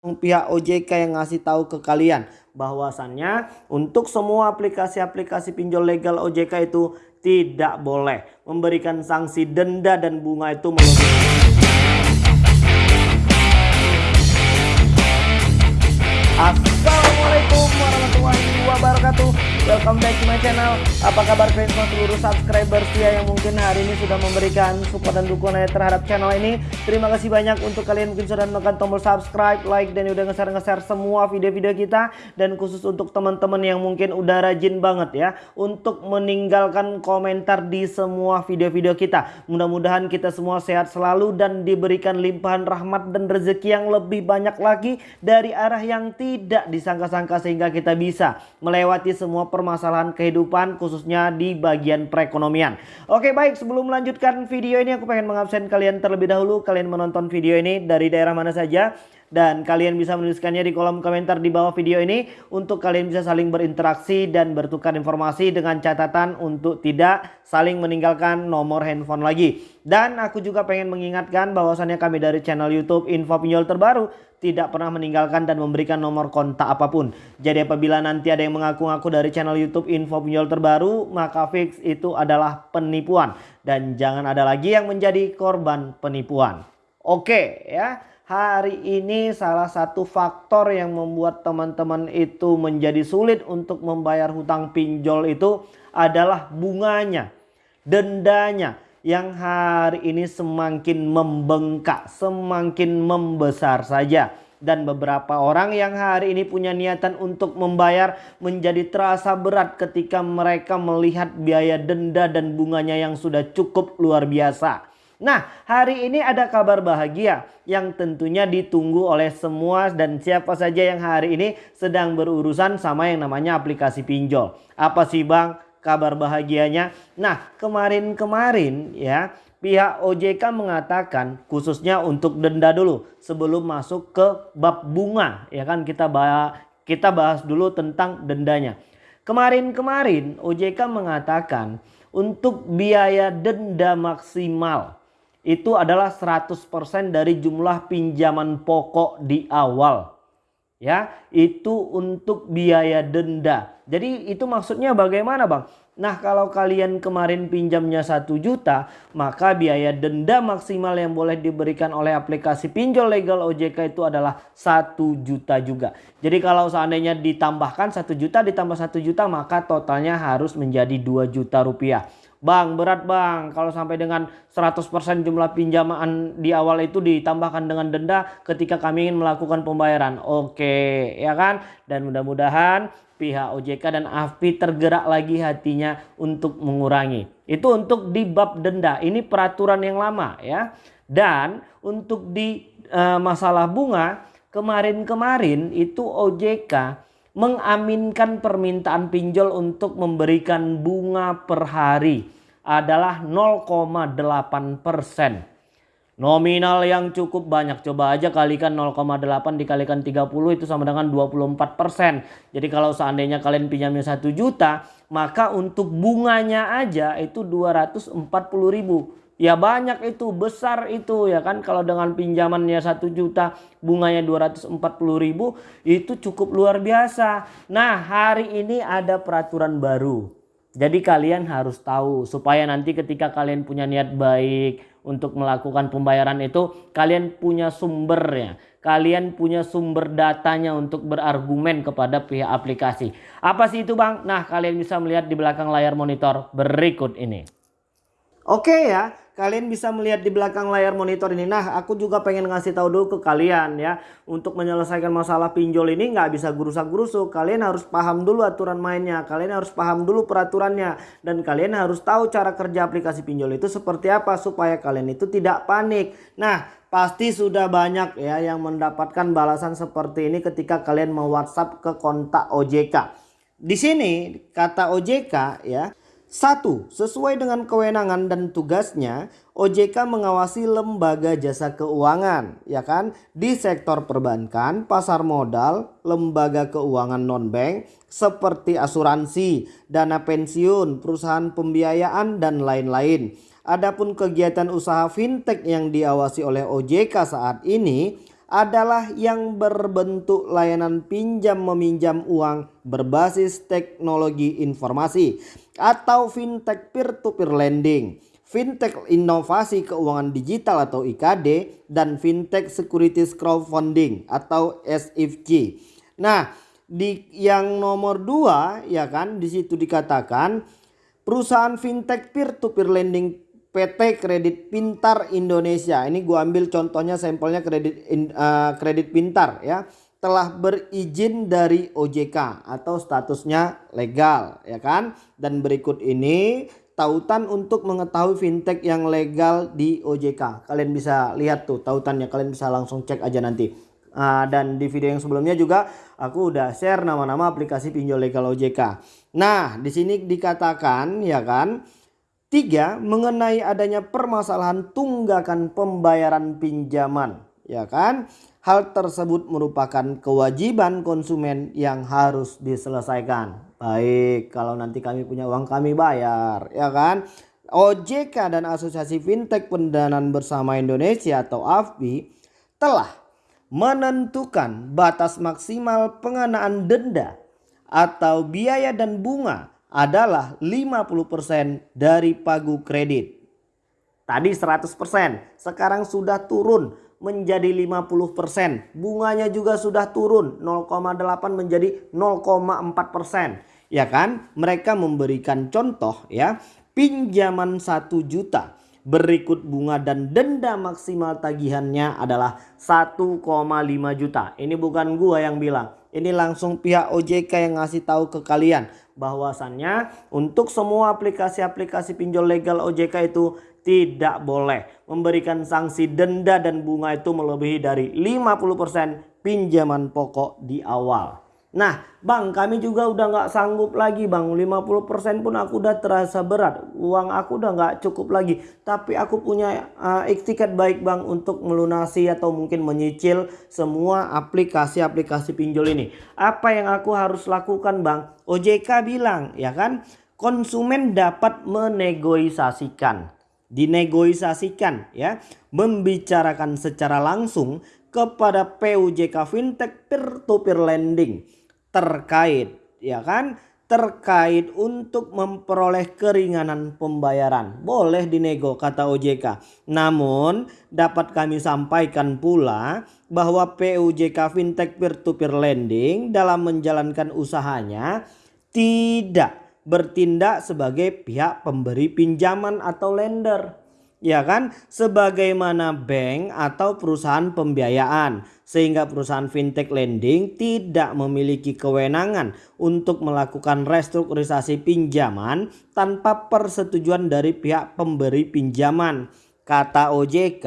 pihak OJK yang ngasih tahu ke kalian. Bahwasannya untuk semua aplikasi-aplikasi pinjol legal OJK itu tidak boleh memberikan sanksi denda dan bunga itu Assalamualaikum wabarakatuh. Welcome back to my channel. Apa kabar semua seluruh subscriber setia yang mungkin hari ini sudah memberikan support dan dukungan terhadap channel ini. Terima kasih banyak untuk kalian mungkin sudah menekan tombol subscribe, like dan udah nge-share-nge-share semua video-video kita. Dan khusus untuk teman-teman yang mungkin udah rajin banget ya Untuk meninggalkan komentar di semua video-video kita. Mudah-mudahan kita semua sehat selalu dan diberikan limpahan rahmat dan rezeki yang lebih banyak lagi Dari arah yang tidak disangka-sangka sehingga kita bisa melewati semua permasalahan kehidupan khususnya di bagian perekonomian. Oke baik. Sebelum melanjutkan video ini aku pengen mengabsen kalian terlebih dahulu. Kalian menonton video ini dari daerah mana saja dan kalian bisa menuliskannya di kolom komentar di bawah video ini untuk kalian bisa saling berinteraksi dan bertukar informasi dengan catatan untuk tidak saling meninggalkan nomor handphone lagi. Dan aku juga pengen mengingatkan bahwasannya kami dari channel YouTube Info Pinjol Terbaru tidak pernah meninggalkan dan memberikan nomor kontak apa pun. Jadi apabila nanti ada yang mengaku-ngaku dari channel YouTube Info Pinjol Terbaru, maka fix itu adalah penipuan dan jangan ada lagi yang menjadi korban penipuan. Oke ya hari ini salah satu faktor yang membuat teman-teman itu menjadi sulit untuk membayar hutang pinjol itu adalah bunganya, dendanya yang hari ini semakin membengkak, semakin membesar saja. Dan beberapa orang yang hari ini punya niatan untuk membayar menjadi terasa berat ketika mereka melihat biaya denda dan bunganya yang sudah cukup luar biasa. Nah hari ini ada kabar bahagia yang tentunya ditunggu oleh semua dan siapa saja yang hari ini sedang berurusan sama yang namanya aplikasi pinjol. Apa sih bang kabar bahagianya? Nah kemarin-kemarin ya pihak OJK mengatakan khususnya untuk denda dulu sebelum masuk ke bab bunga ya kan kita bahas, kita bahas dulu tentang dendanya. Kemarin-kemarin OJK mengatakan untuk biaya denda maksimal itu adalah 100% dari jumlah pinjaman pokok di awal. Ya, itu untuk biaya denda. Jadi itu maksudnya bagaimana bang? Nah kalau kalian kemarin pinjamnya 1 juta maka biaya denda maksimal yang boleh diberikan oleh aplikasi pinjol legal OJK itu adalah 1 juta juga. Jadi kalau seandainya ditambahkan 1 juta ditambah 1 juta maka totalnya harus menjadi 2 juta rupiah. Bang berat bang kalau sampai dengan 100% jumlah pinjaman di awal itu ditambahkan dengan denda ketika kami ingin melakukan pembayaran. Oke ya kan dan mudah-mudahan pihak OJK dan AFPI tergerak lagi hatinya untuk mengurangi. Itu untuk di bab denda ini peraturan yang lama ya. Dan untuk di e, masalah bunga kemarin-kemarin itu OJK mengaminkan permintaan pinjol untuk memberikan bunga per hari adalah 0,8 persen. Nominal yang cukup banyak. Coba aja kalikan 0,8 dikalikan 30 itu sama dengan 24 persen. Jadi kalau seandainya kalian pinjamnya 1 juta, maka untuk bunganya aja itu 240 ribu. Ya banyak itu, besar itu ya kan. Kalau dengan pinjamannya 1 juta, bunganya 240 ribu, itu cukup luar biasa. Nah hari ini ada peraturan baru. Jadi kalian harus tahu supaya nanti ketika kalian punya niat baik untuk melakukan pembayaran itu kalian punya sumbernya. Kalian punya sumber datanya untuk berargumen kepada pihak aplikasi. Apa sih itu bang? Nah kalian bisa melihat di belakang layar monitor berikut ini. Oke ya, kalian bisa melihat di belakang layar monitor ini. Nah, aku juga pengen ngasih tahu dulu ke kalian ya. Untuk menyelesaikan masalah pinjol ini nggak bisa gurusak-gurusuk. Kalian harus paham dulu aturan mainnya. Kalian harus paham dulu peraturannya. Dan kalian harus tahu cara kerja aplikasi pinjol itu seperti apa. Supaya kalian itu tidak panik. Nah, pasti sudah banyak ya yang mendapatkan balasan seperti ini ketika kalian mau WhatsApp ke kontak OJK. Di sini kata OJK ya satu, sesuai dengan kewenangan dan tugasnya, OJK mengawasi lembaga jasa keuangan, ya kan, di sektor perbankan, pasar modal, lembaga keuangan non-bank, seperti asuransi, dana pensiun, perusahaan pembiayaan, dan lain-lain. Adapun kegiatan usaha fintech yang diawasi oleh OJK saat ini adalah yang berbentuk layanan pinjam meminjam uang berbasis teknologi informasi atau fintech peer-to-peer -peer lending, fintech inovasi keuangan digital atau IKD dan fintech securities crowdfunding atau SFC. Nah, di yang nomor dua ya kan di situ dikatakan perusahaan fintech peer-to-peer -peer lending PT Kredit Pintar Indonesia. Ini gua ambil contohnya sampelnya kredit in, uh, kredit pintar ya. Telah berizin dari OJK atau statusnya legal ya kan. Dan berikut ini tautan untuk mengetahui fintech yang legal di OJK. Kalian bisa lihat tuh tautannya. Kalian bisa langsung cek aja nanti. Uh, dan di video yang sebelumnya juga aku udah share nama-nama aplikasi pinjol legal OJK. Nah, di sini dikatakan ya kan Tiga, mengenai adanya permasalahan tunggakan pembayaran pinjaman. Ya kan? Hal tersebut merupakan kewajiban konsumen yang harus diselesaikan. Baik, kalau nanti kami punya uang kami bayar. Ya kan? OJK dan Asosiasi Fintech Pendanaan Bersama Indonesia atau AFBI telah menentukan batas maksimal pengenaan denda atau biaya dan bunga adalah 50% dari pagu kredit. Tadi 100%, sekarang sudah turun menjadi 50%. Bunganya juga sudah turun 0,8 menjadi 0,4%. Ya kan? Mereka memberikan contoh ya, pinjaman 1 juta berikut bunga dan denda maksimal tagihannya adalah 1,5 juta. Ini bukan gua yang bilang. Ini langsung pihak OJK yang ngasih tahu ke kalian bahwasannya untuk semua aplikasi-aplikasi pinjol legal OJK itu tidak boleh memberikan sanksi denda dan bunga itu melebihi dari 50% pinjaman pokok di awal. Nah bang kami juga udah nggak sanggup lagi bang. 50% pun aku udah terasa berat. Uang aku udah nggak cukup lagi. Tapi aku punya uh, iktikat baik bang untuk melunasi atau mungkin menyicil semua aplikasi-aplikasi pinjol ini. Apa yang aku harus lakukan bang? OJK bilang ya kan? Konsumen dapat menegosiasikan dinegosiasikan ya. Membicarakan secara langsung kepada PUJK Fintech peer to peer lending terkait ya kan terkait untuk memperoleh keringanan pembayaran. Boleh dinego kata OJK. Namun dapat kami sampaikan pula bahwa PUJK Fintech Peer-to-Peer Lending dalam menjalankan usahanya tidak bertindak sebagai pihak pemberi pinjaman atau lender ya kan? Sebagaimana bank atau perusahaan pembiayaan. Sehingga perusahaan fintech lending tidak memiliki kewenangan untuk melakukan restrukturisasi pinjaman tanpa persetujuan dari pihak pemberi pinjaman. Kata OJK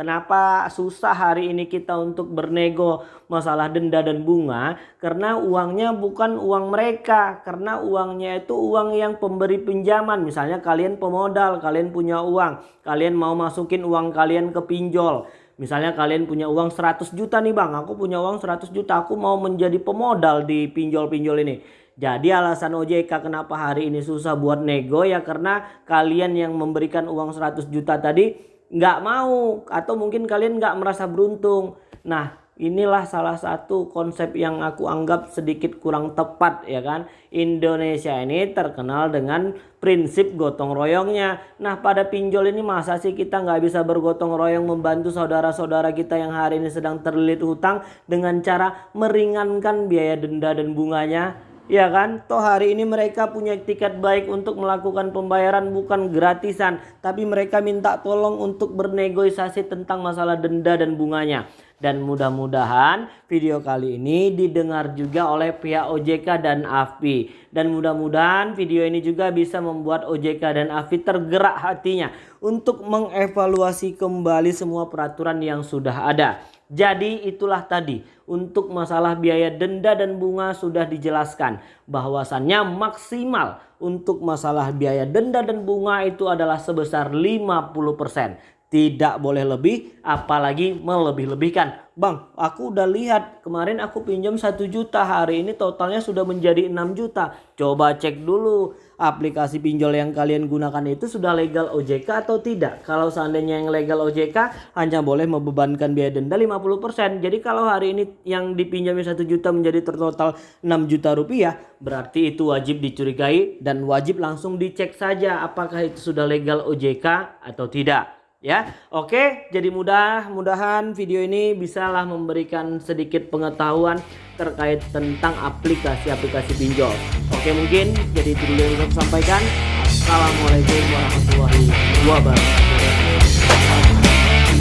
Kenapa susah hari ini kita untuk bernego masalah denda dan bunga? Karena uangnya bukan uang mereka. Karena uangnya itu uang yang pemberi pinjaman. Misalnya kalian pemodal, kalian punya uang. Kalian mau masukin uang kalian ke pinjol. Misalnya kalian punya uang 100 juta nih bang. Aku punya uang 100 juta. Aku mau menjadi pemodal di pinjol-pinjol ini. Jadi alasan OJK kenapa hari ini susah buat nego ya karena kalian yang memberikan uang 100 juta tadi nggak mau atau mungkin kalian nggak merasa beruntung. Nah inilah salah satu konsep yang aku anggap sedikit kurang tepat ya kan. Indonesia ini terkenal dengan prinsip gotong royongnya. Nah pada pinjol ini masa sih kita nggak bisa bergotong royong membantu saudara-saudara kita yang hari ini sedang terlilit hutang dengan cara meringankan biaya denda dan bunganya Ya kan? Toh hari ini mereka punya tiket baik untuk melakukan pembayaran bukan gratisan. Tapi mereka minta tolong untuk bernegosiasi tentang masalah denda dan bunganya. Dan mudah-mudahan video kali ini didengar juga oleh pihak OJK dan AFPI. Dan mudah-mudahan video ini juga bisa membuat OJK dan AFPI tergerak hatinya. Untuk mengevaluasi kembali semua peraturan yang sudah ada. Jadi itulah tadi untuk masalah biaya denda dan bunga sudah dijelaskan bahwasannya maksimal untuk masalah biaya denda dan bunga itu adalah sebesar 50%. Tidak boleh lebih apalagi melebih-lebihkan. Bang aku udah lihat kemarin aku pinjam 1 juta hari ini totalnya sudah menjadi 6 juta. Coba cek dulu aplikasi pinjol yang kalian gunakan itu sudah legal OJK atau tidak? Kalau seandainya yang legal OJK hanya boleh membebankan biaya denda 50% jadi kalau hari ini yang dipinjami 1 juta menjadi total 6 juta rupiah berarti itu wajib dicurigai dan wajib langsung dicek saja apakah itu sudah legal OJK atau tidak ya oke. Jadi mudah-mudahan video ini bisalah memberikan sedikit pengetahuan terkait tentang aplikasi-aplikasi pinjol. Oke mungkin jadi itu yang saya sampaikan. Assalamualaikum warahmatullahi wabarakatuh